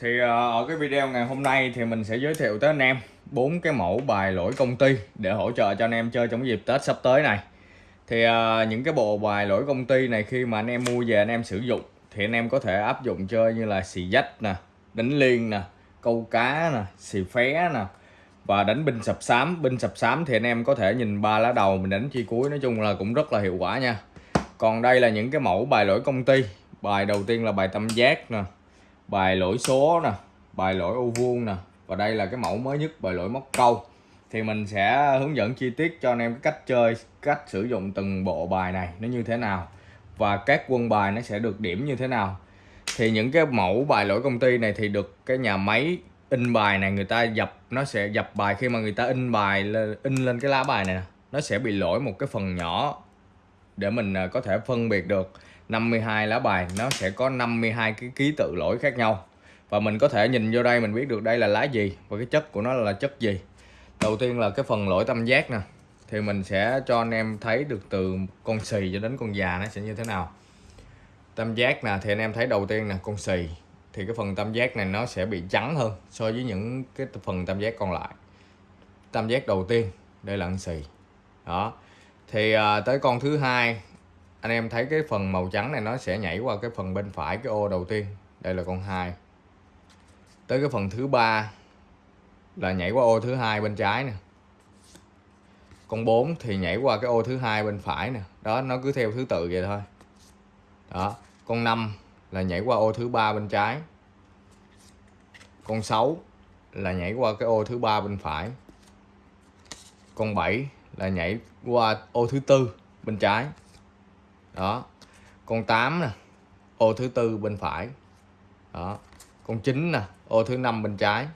Thì ờ, ở cái video ngày hôm nay thì mình sẽ giới thiệu tới anh em bốn cái mẫu bài lỗi công ty để hỗ trợ cho anh em chơi trong dịp Tết sắp tới này. Thì ờ, những cái bộ bài lỗi công ty này khi mà anh em mua về anh em sử dụng thì anh em có thể áp dụng chơi như là xì dách nè, đánh liên nè, câu cá nè, xì phé nè và đánh binh sập sám. Binh sập sám thì anh em có thể nhìn ba lá đầu mình đánh chi cuối nói chung là cũng rất là hiệu quả nha. Còn đây là những cái mẫu bài lỗi công ty. Bài đầu tiên là bài tam giác nè, bài lỗi số nè, bài lỗi ô vuông nè. Và đây là cái mẫu mới nhất, bài lỗi móc câu. Thì mình sẽ hướng dẫn chi tiết cho anh em cái cách chơi, cách sử dụng từng bộ bài này nó như thế nào. Và các quân bài nó sẽ được điểm như thế nào. Thì những cái mẫu bài lỗi công ty này thì được cái nhà máy in bài này, người ta dập, nó sẽ dập bài khi mà người ta in bài in lên cái lá bài này nó sẽ bị lỗi một cái phần nhỏ để mình à, có thể phân biệt được. 52 lá bài nó sẽ có 52 cái ký tự lỗi khác nhau. Và mình có thể nhìn vô đây mình biết được đây là lá gì và cái chất của nó là chất gì. Đầu tiên là cái phần lỗi tam giác nè. Thì mình sẽ cho anh em thấy được từ con xì cho đến con già nó sẽ như thế nào. Tam giác nè thì anh em thấy đầu tiên nè con xì. Thì cái phần tam giác này nó sẽ bị trắng hơn so với những cái phần tam giác còn lại. Tam giác đầu tiên đây là con xì. Đó. Thì à, tới con thứ hai anh em thấy cái phần màu trắng này nó sẽ nhảy qua cái phần bên phải cái ô đầu tiên. Đây là con hai. Tới cái phần thứ ba là nhảy qua ô thứ hai bên trái nè. Con 4 thì nhảy qua cái ô thứ hai bên phải nè. Đó, nó cứ theo thứ tự vậy thôi. Đó, con 5 là nhảy qua ô thứ ba bên trái. Con 6 là nhảy qua cái ô thứ ba bên phải. Con 7 là nhảy qua ô thứ tư bên trái đó. Con 8 nè, ô thứ tư bên phải. Đó. Con 9 nè, ô thứ năm bên trái.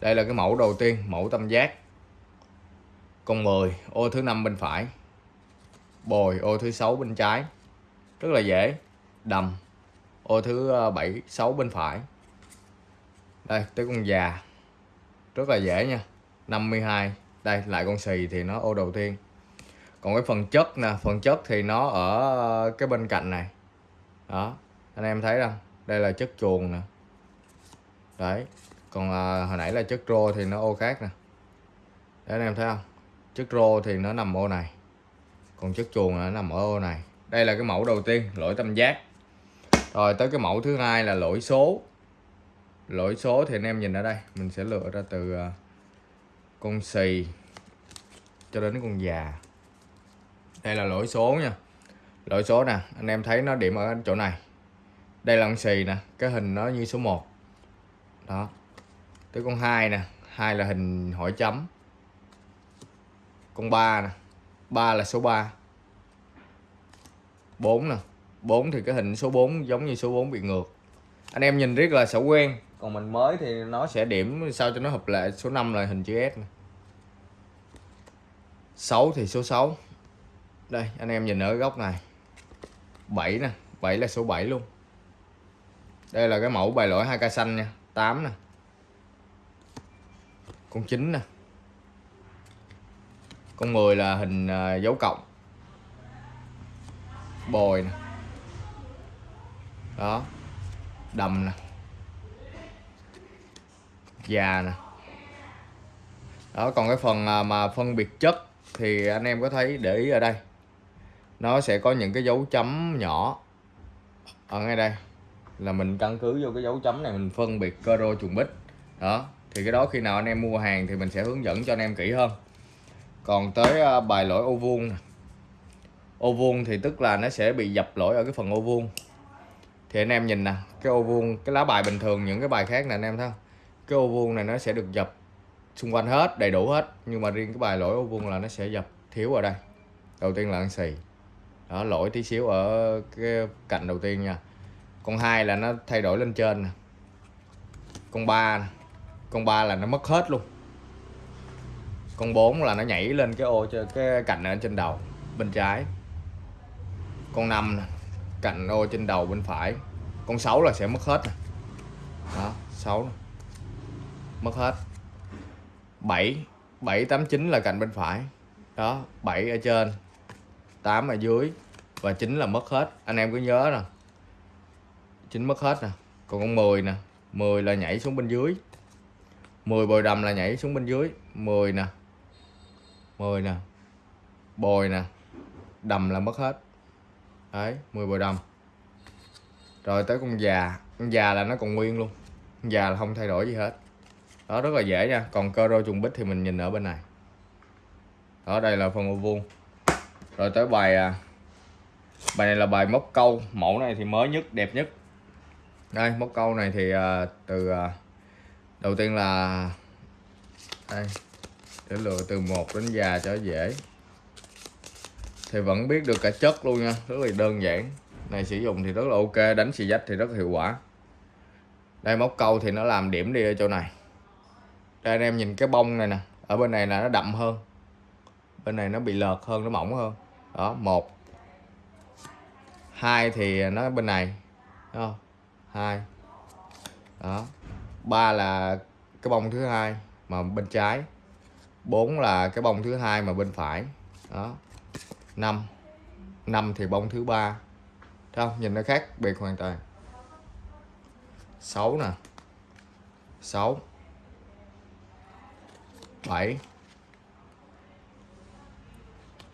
Đây là cái mẫu đầu tiên, mẫu tam giác. Con 10 ô thứ năm bên phải. Bồi, ô thứ sáu bên trái. Rất là dễ. Đầm, ô thứ ờ, bảy, sáu bên phải. Đây, tới con già. Rất là dễ nha. 52 đây, lại con xì thì nó ô đầu tiên còn cái phần chất nè phần chất thì nó ở cái bên cạnh này. Đó anh em thấy không? Đây là chất chuồng nè. Đấy còn à, hồi nãy là chất rô thì nó ô khác nè. Đấy anh em thấy không? Chất rô thì nó nằm ô này. Còn chất chuồng nó nằm ở ô này. Đây là cái mẫu đầu tiên lỗi tam giác. Rồi tới cái mẫu thứ hai là lỗi số. Lỗi số thì anh em nhìn ở đây mình sẽ lựa ra từ à, con xì cho đến con già đây là lỗi số nha. Lỗi số nè, anh em thấy nó điểm ở chỗ này. Đây là con xì nè, cái hình nó như số 1 đó. Tới con hai nè, hai là hình hỏi chấm. Con ba nè, ba là số 3 4 nè 4 thì cái hình số 4 giống như số 4 bị ngược. Anh em nhìn rất là sẽ quen, còn mình mới thì nó sẽ điểm sao cho nó hợp lệ. Số 5 là hình chữ S nè. 6 thì số 6 đây, anh em nhìn ở góc này. 7 nè 7 là số 7 luôn. Đây là cái mẫu bài lỗi hai cây xanh nha 8 nè. Con 9 nè. Con 10 là hình à, dấu cộng. Bồi nè. Đó. Đầm nè. Già nè. Đó, còn cái phần à, mà phân biệt chất thì anh em có thấy để ý ở đây nó sẽ có những cái dấu chấm nhỏ. Ở ngay đây, là mình căn cứ vô cái dấu chấm này mình phân biệt cơ rô trùng bích. Đó, thì cái đó khi nào anh em mua hàng thì mình sẽ hướng dẫn cho anh em kỹ hơn. Còn tới à, bài lỗi ô vuông ô vuông thì tức là nó sẽ bị dập lỗi ở cái phần ô vuông. Thì anh em nhìn nè, cái ô vuông, cái lá bài bình thường, những cái bài khác nè anh em thấy không? Cái ô vuông này nó sẽ được dập xung quanh hết, đầy đủ hết. Nhưng mà riêng cái bài lỗi ô vuông là nó sẽ dập thiếu ở đây. Đầu tiên là ăn xì đó, lỗi tí xíu ở cái cạnh đầu tiên nha. Con hai là nó thay đổi lên trên nè. Con ba con ba là nó mất hết luôn. Con 4 là nó nhảy lên cái ô cho cái cạnh ở trên đầu, bên trái. Con 5 nè, cạnh ô trên đầu bên phải. Con 6 là sẽ mất hết nè. Đó 6 nè. mất hết. 7 7 8 9 là cạnh bên phải. Đó 7 ở trên. 8 ở dưới và 9 là mất hết. Anh em cứ nhớ nè 9 mất hết nè. Còn con 10 nè 10 là nhảy xuống bên dưới. 10 bồi đầm là nhảy xuống bên dưới. 10 nè 10 nè, bồi nè, đầm là mất hết. Đấy 10 bồi đầm. Rồi tới con già. Con già là nó còn nguyên luôn. Con già là không thay đổi gì hết. Đó, rất là dễ nha. Còn cơ rô trùng bích thì mình nhìn ở bên này. Đó, đây là phần ô vuông rồi tới bài à, bài này là bài móc câu. Mẫu này thì mới nhất, đẹp nhất. Đây móc câu này thì à, từ à, đầu tiên là, đây, để lựa từ một đến già cho dễ. Thì vẫn biết được cả chất luôn nha, rất là đơn giản. Này sử dụng thì rất là ok, đánh xì dách thì rất hiệu quả. Đây móc câu thì nó làm điểm đi ở chỗ này. Đây, anh em nhìn cái bông này nè, ở bên này là nó đậm hơn. Bên này nó bị lợt hơn, nó mỏng hơn đó, một. Hai thì nó bên này không? Hai. Đó. Ba là cái bông thứ hai mà bên trái. Bốn là cái bông thứ hai mà bên phải. Đó. Năm. Năm thì bông thứ ba. Thấy không? Nhìn nó khác biệt hoàn toàn. 6 nè. 6 7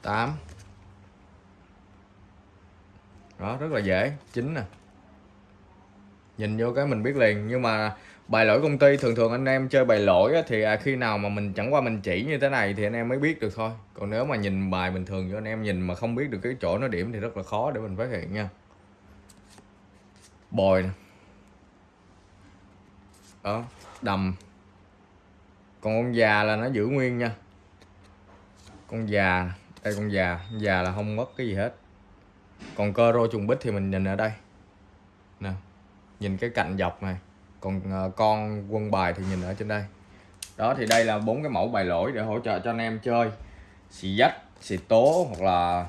8 đó rất là dễ chính nè. Nhìn vô cái mình biết liền nhưng mà bài lỗi công ty thường thường anh em chơi bài lỗi á, thì à, khi nào mà mình chẳng qua mình chỉ như thế này thì anh em mới biết được thôi. Còn nếu mà nhìn bài bình thường cho anh em nhìn mà không biết được cái chỗ nó điểm thì rất là khó để mình phát hiện nha. Bồi nè. Đó đầm. Còn con già là nó giữ nguyên nha. Con già đây con già con già là không mất cái gì hết còn cơ rô trùng bích thì mình nhìn ở đây. Nè, nhìn cái cạnh dọc này. Còn ờ, con quân bài thì nhìn ở trên đây. Đó, thì đây là bốn cái mẫu bài lỗi để hỗ trợ cho anh em chơi. Xì dách, xì tố hoặc là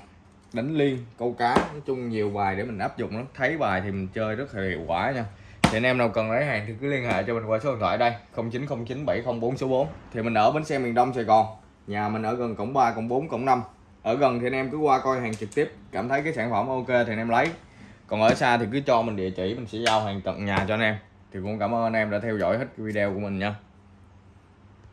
đánh liên, câu cá. Nói chung nhiều bài để mình áp dụng lắm. Thấy bài thì mình chơi rất là hiệu quả nha. Thì anh em nào cần lấy hàng thì cứ liên hệ cho mình qua số điện thoại đây. 090970 số 4 thì mình ở bến xe miền Đông, Sài Gòn. Nhà mình ở gần cổng 3 cổng 4 cổng 5 ở gần thì anh em cứ qua coi hàng trực tiếp, cảm thấy cái sản phẩm ok thì anh em lấy. Còn ở xa thì cứ cho mình địa chỉ, mình sẽ giao hàng tận nhà cho anh em. Thì cũng cảm ơn anh em đã theo dõi hết video của mình nha.